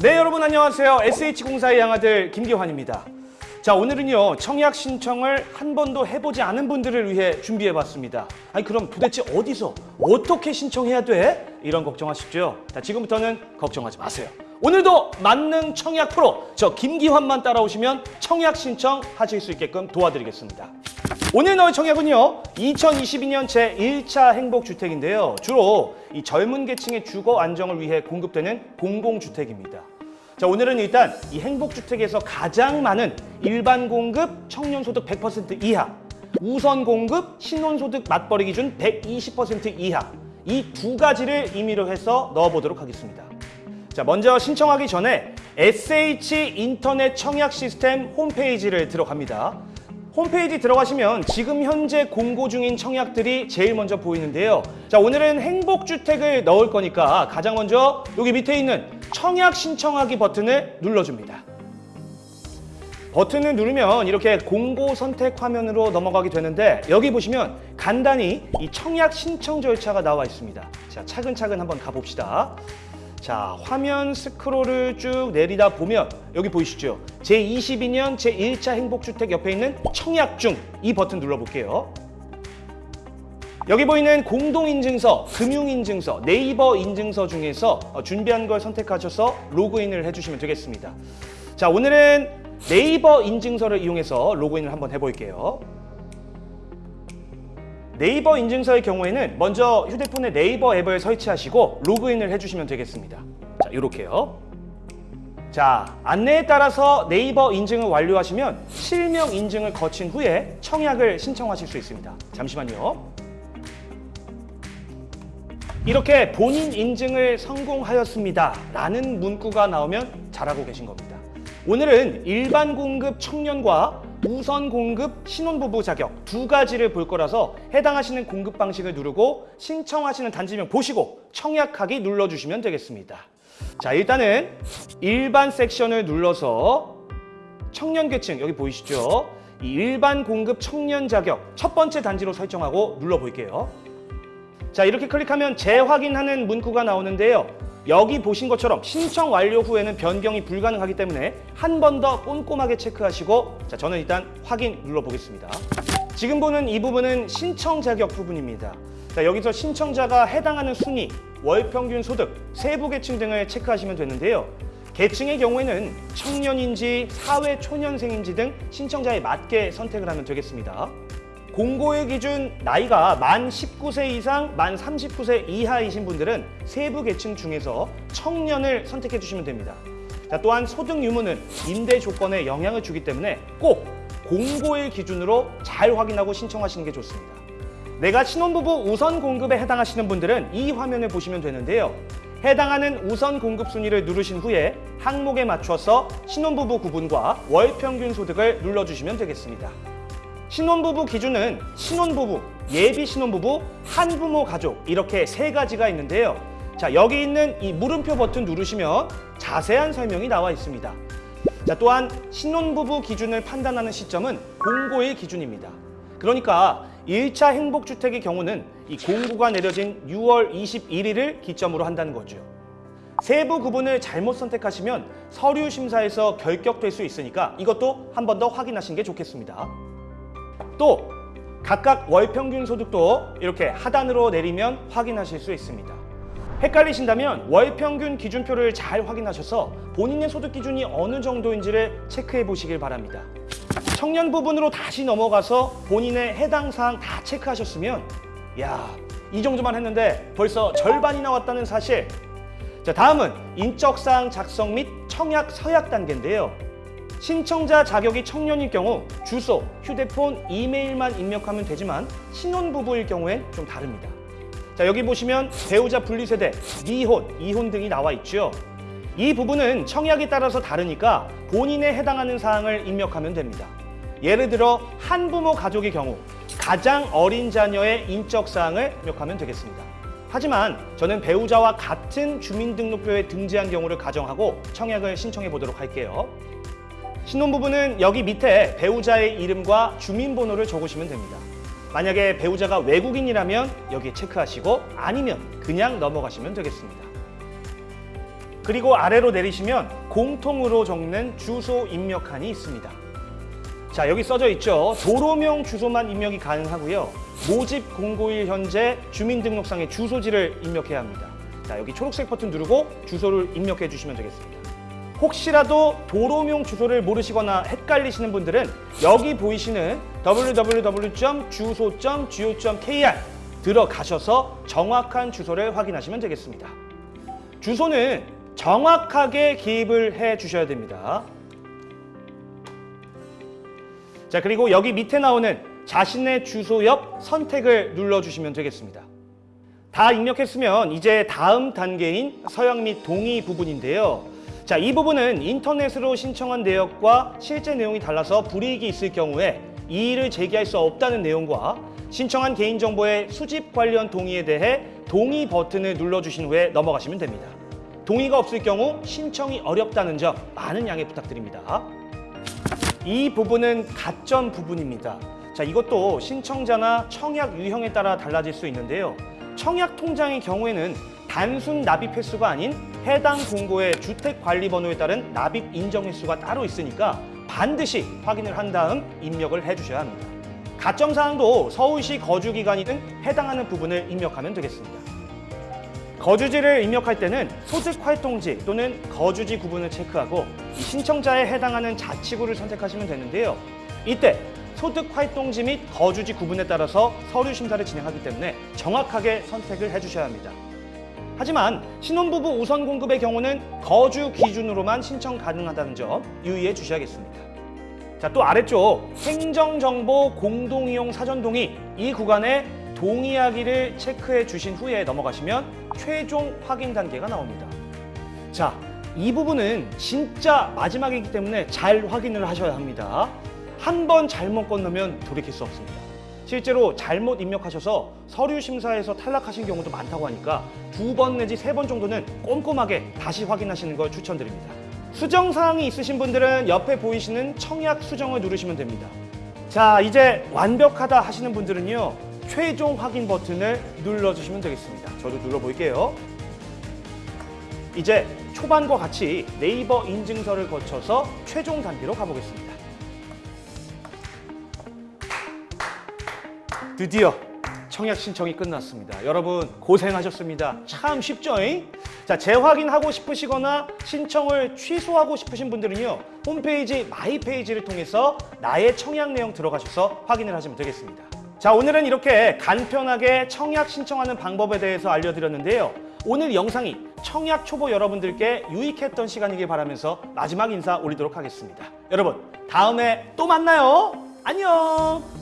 네 여러분 안녕하세요. SH공사의 양아들 김기환입니다. 자 오늘은요 청약 신청을 한 번도 해보지 않은 분들을 위해 준비해봤습니다. 아니 그럼 도대체 어디서 어떻게 신청해야 돼? 이런 걱정하시죠 자 지금부터는 걱정하지 마세요. 오늘도 만능 청약 프로 저 김기환만 따라오시면 청약 신청 하실 수 있게끔 도와드리겠습니다 오늘 너의 청약은요 2022년 제1차 행복주택인데요. 주로 이 젊은 계층의 주거 안정을 위해 공급되는 공공주택입니다. 자 오늘은 일단 이 행복주택에서 가장 많은 일반 공급 청년소득 100% 이하 우선 공급 신혼소득 맞벌이 기준 120% 이하. 이 두 가지를 임의로 해서 넣어보도록 하겠습니다. 자 먼저 신청하기 전에 SH 인터넷 청약 시스템 홈페이지를 들어갑니다 홈페이지 들어가시면 지금 현재 공고 중인 청약들이 제일 먼저 보이는데요. 자, 오늘은 행복주택을 넣을 거니까 가장 먼저 여기 밑에 있는 청약 신청하기 버튼을 눌러줍니다. 버튼을 누르면 이렇게 공고 선택 화면으로 넘어가게 되는데 여기 보시면 간단히 이 청약 신청 절차가 나와 있습니다. 자, 차근차근 한번 가봅시다. 자, 화면 스크롤을 쭉 내리다 보면 여기 보이시죠? 제22년 제1차 행복주택 옆에 있는 청약 중 이 버튼 눌러볼게요. 여기 보이는 공동인증서, 금융인증서, 네이버 인증서 중에서 어, 준비한 걸 선택하셔서 로그인을 해주시면 되겠습니다. 자, 오늘은 네이버 인증서를 이용해서 로그인을 한번 해볼게요. 네이버 인증서의 경우에는 먼저 휴대폰에 네이버 앱을 설치하시고 로그인을 해주시면 되겠습니다. 자, 이렇게요. 자, 안내에 따라서 네이버 인증을 완료하시면 실명 인증을 거친 후에 청약을 신청하실 수 있습니다. 잠시만요. 이렇게 본인 인증을 성공하였습니다. 라는 문구가 나오면 잘하고 계신 겁니다. 오늘은 일반 공급 청년과 우선 공급 신혼부부 자격 두 가지를 볼 거라서 해당하시는 공급 방식을 누르고 신청하시는 단지명 보시고 청약하기 눌러주시면 되겠습니다. 자 일단은 일반 섹션을 눌러서 청년 계층 여기 보이시죠? 이 일반 공급 청년 자격 첫 번째 단지로 설정하고 눌러볼게요. 자 이렇게 클릭하면 재확인하는 문구가 나오는데요. 여기 보신 것처럼 신청 완료 후에는 변경이 불가능하기 때문에 한 번 더 꼼꼼하게 체크하시고 자 저는 일단 확인 눌러보겠습니다. 지금 보는 이 부분은 신청 자격 부분입니다. 자 여기서 신청자가 해당하는 순위, 월 평균 소득, 세부 계층 등을 체크하시면 되는데요. 계층의 경우에는 청년인지 사회 초년생인지 등 신청자에 맞게 선택을 하면 되겠습니다. 공고의 기준 나이가 만 19세 이상, 만 39세 이하이신 분들은 세부 계층 중에서 청년을 선택해 주시면 됩니다. 자, 또한 소득 유무는 임대 조건에 영향을 주기 때문에 꼭 공고일 기준으로 잘 확인하고 신청하시는 게 좋습니다. 내가 신혼부부 우선 공급에 해당하시는 분들은 이 화면을 보시면 되는데요. 해당하는 우선 공급 순위를 누르신 후에 항목에 맞춰서 신혼부부 구분과 월 평균 소득을 눌러주시면 되겠습니다. 신혼부부 기준은 신혼부부, 예비 신혼부부, 한부모 가족 이렇게 세 가지가 있는데요. 자 여기 있는 이 물음표 버튼 누르시면 자세한 설명이 나와 있습니다. 자 또한 신혼부부 기준을 판단하는 시점은 공고일 기준입니다. 그러니까 1차 행복주택의 경우는 이 공고가 내려진 6월 21일을 기점으로 한다는 거죠. 세부 구분을 잘못 선택하시면 서류 심사에서 결격될 수 있으니까 이것도 한 번 더 확인하시는 게 좋겠습니다. 또 각각 월 평균 소득도 이렇게 하단으로 내리면 확인하실 수 있습니다. 헷갈리신다면 월 평균 기준표를 잘 확인하셔서 본인의 소득 기준이 어느 정도인지를 체크해 보시길 바랍니다. 청년 부분으로 다시 넘어가서 본인의 해당 사항 다 체크하셨으면 야, 이 정도만 했는데 벌써 절반이 나왔다는 사실. 자, 다음은 인적 사항 작성 및 청약 서약 단계인데요. 신청자 자격이 청년일 경우 주소, 휴대폰, 이메일만 입력하면 되지만 신혼부부일 경우엔 좀 다릅니다. 자 여기 보시면 배우자 분리세대, 미혼, 이혼 등이 나와 있죠. 이 부분은 청약에 따라서 다르니까 본인에 해당하는 사항을 입력하면 됩니다. 예를 들어 한부모 가족의 경우 가장 어린 자녀의 인적 사항을 입력하면 되겠습니다. 하지만 저는 배우자와 같은 주민등록표에 등재한 경우를 가정하고 청약을 신청해 보도록 할게요. 신혼부부는 여기 밑에 배우자의 이름과 주민번호를 적으시면 됩니다. 만약에 배우자가 외국인이라면 여기에 체크하시고 아니면 그냥 넘어가시면 되겠습니다. 그리고 아래로 내리시면 공통으로 적는 주소 입력칸이 있습니다. 자, 여기 써져 있죠. 도로명 주소만 입력이 가능하고요. 모집 공고일 현재 주민등록상의 주소지를 입력해야 합니다. 자, 여기 초록색 버튼 누르고 주소를 입력해 주시면 되겠습니다. 혹시라도 도로명 주소를 모르시거나 헷갈리시는 분들은 여기 보이시는 www.주소.go.kr 들어가셔서 정확한 주소를 확인하시면 되겠습니다. 주소는 정확하게 기입을 해 주셔야 됩니다. 자, 그리고 여기 밑에 나오는 자신의 주소 옆 선택을 눌러주시면 되겠습니다. 다 입력했으면 이제 다음 단계인 서약 및 동의 부분인데요. 자, 이 부분은 인터넷으로 신청한 내역과 실제 내용이 달라서 불이익이 있을 경우에 이의를 제기할 수 없다는 내용과 신청한 개인정보의 수집 관련 동의에 대해 동의 버튼을 눌러주신 후에 넘어가시면 됩니다. 동의가 없을 경우 신청이 어렵다는 점 많은 양해 부탁드립니다. 이 부분은 가점 부분입니다. 자, 이것도 신청자나 청약 유형에 따라 달라질 수 있는데요. 청약 통장의 경우에는 단순 납입 횟수가 아닌 해당 공고의 주택 관리 번호에 따른 납입 인정 횟수가 따로 있으니까 반드시 확인을 한 다음 입력을 해 주셔야 합니다. 가점 사항도 서울시 거주 기간이 등 해당하는 부분을 입력하면 되겠습니다. 거주지를 입력할 때는 소득 활동지 또는 거주지 구분을 체크하고 이 신청자에 해당하는 자치구를 선택하시면 되는데요. 이때 소득 활동지 및 거주지 구분에 따라서 서류 심사를 진행하기 때문에 정확하게 선택을 해주셔야 합니다. 하지만 신혼부부 우선 공급의 경우는 거주 기준으로만 신청 가능하다는 점 유의해 주셔야겠습니다. 자, 또 아래쪽 행정정보 공동이용 사전동의 이 구간에 동의하기를 체크해 주신 후에 넘어가시면 최종 확인 단계가 나옵니다. 자, 이 부분은 진짜 마지막이기 때문에 잘 확인을 하셔야 합니다. 한 번 잘못 건너면 돌이킬 수 없습니다. 실제로 잘못 입력하셔서 서류 심사에서 탈락하신 경우도 많다고 하니까 두 번 내지 세 번 정도는 꼼꼼하게 다시 확인하시는 걸 추천드립니다. 수정 사항이 있으신 분들은 옆에 보이시는 청약 수정을 누르시면 됩니다. 자, 이제 완벽하다 하시는 분들은요. 최종 확인 버튼을 눌러주시면 되겠습니다. 저도 눌러볼게요. 이제 초반과 같이 네이버 인증서를 거쳐서 최종 단계로 가보겠습니다. 드디어 청약 신청이 끝났습니다. 여러분 고생하셨습니다. 참 쉽죠? 잉? 자, 재확인하고 싶으시거나 신청을 취소하고 싶으신 분들은요. 홈페이지 my page를 통해서 나의 청약 내용 들어가셔서 확인을 하시면 되겠습니다. 자, 오늘은 이렇게 간편하게 청약 신청하는 방법에 대해서 알려드렸는데요. 오늘 영상이 청약 초보 여러분들께 유익했던 시간이길 바라면서 마지막 인사 올리도록 하겠습니다. 여러분, 다음에 또 만나요. 안녕!